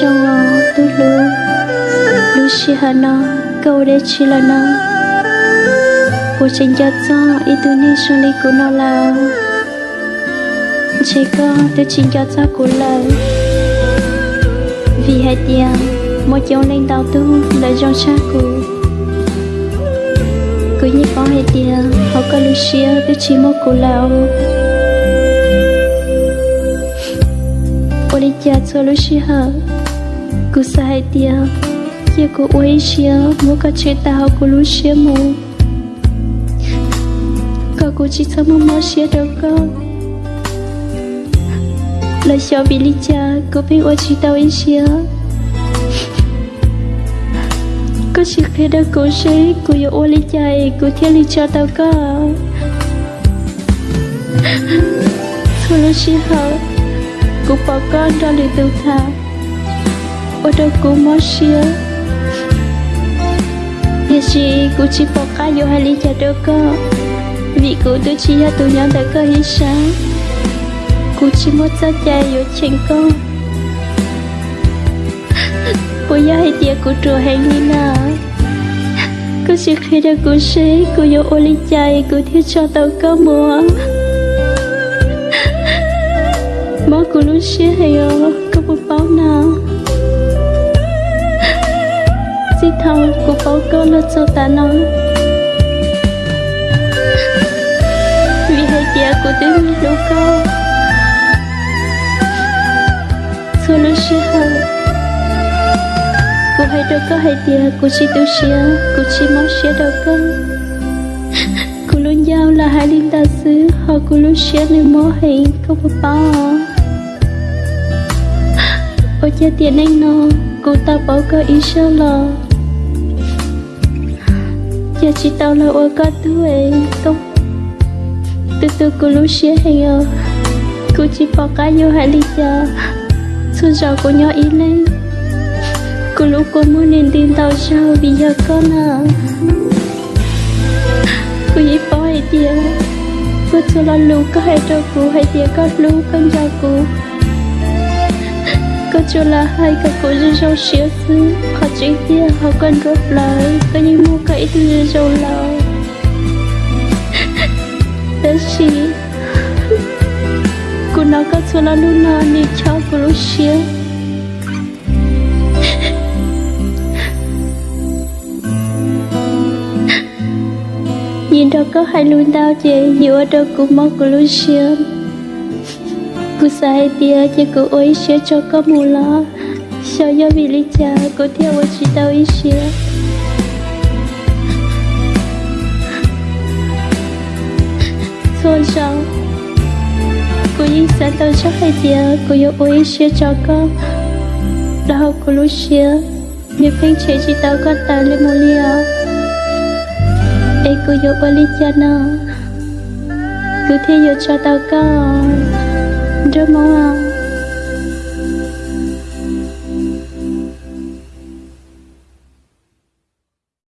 trong ngõ tu lu lu shi hà nó, câu để chi là nó. Cô trình cho cho ý tu ni cho li của nó là. Chỉ có tôi trình cho cho của lời. Vì hai tiền một chỗ lên tàu tu là trong cha của. Cứ như có hai tiền họ có lu xia tôi chỉ một của lão Oli cha cho lu cứ sai tia tiền kia của ôi xia mua cả chế tao của lú chia mù có cô chỉ thơ mua mua chia đâu con Là chào bị lý cha cô biết ôi chỉ tao ý chia có chỉ khi đó cô chế cô yêu ôi lý cha cô thiên lý cha tao có thôi lú chia hả cô bỏ con cho lý tự thà ôi đâu cô poka yo Nhà chị cô chỉ bỏ cá vô hai ly trà đâu có Vì cô tôi chỉ là tụi nhau đã có hi sáng Cô chỉ muốn cho cha vô chênh con Cô hai tia cô trù hành đi Cô chỉ khi đó cô sẽ cô vô ô ly cô thiếu cho tao có mua Má cô lúc xế hay nào chỉ thâu của bố cơ là cho ta nói vì hai tia của tôi mi có, cô. Xua lô xe hờ cô hai đâu có hai tia của chỉ tu xia của chỉ máu xia đâu có cô luôn giao là hai linh ta xứ họ cô luôn xia nên mô hình không có bao ôi cha tiền anh nó cô ta bỏ cơ ý sao lo giờ chỉ tao là ôi có tuổi không? Từ từ cô lúc xưa hay ờ cô chỉ bỏ cá vô hai lý giờ xuân giờ cô nhỏ ý lên cô lúc cô muốn nên tin tao sao bây giờ con à cô chỉ bỏ hai tiền cô cho là lũ có hai cho cô hai tiền có lũ con cho cô cô cho là hai cái cô rất sâu xíu xứ. Họ chỉ kia họ cần rốt lời có như mua cái từ rồi là đó chỉ cô nó có cho là lúc nào đi cho cô lúc xíu nhìn đâu có hai luôn đau chị dù ở đâu cũng mong cô lúc xíu cô tia chỉ cô ôi xía cho có mù lo. Sao do vì lý cha, cô theo chỉ tao ý xía tôn trọng cô yên sẽ tao trọng hay giờ cô yêu ôi chia cho con. Đó cô lúc chia nếu phim chế chỉ tao có tao lên một liều. Ê, cô yêu ôi lý cha nó. Cứ thế yêu cho tao con. Rất mong à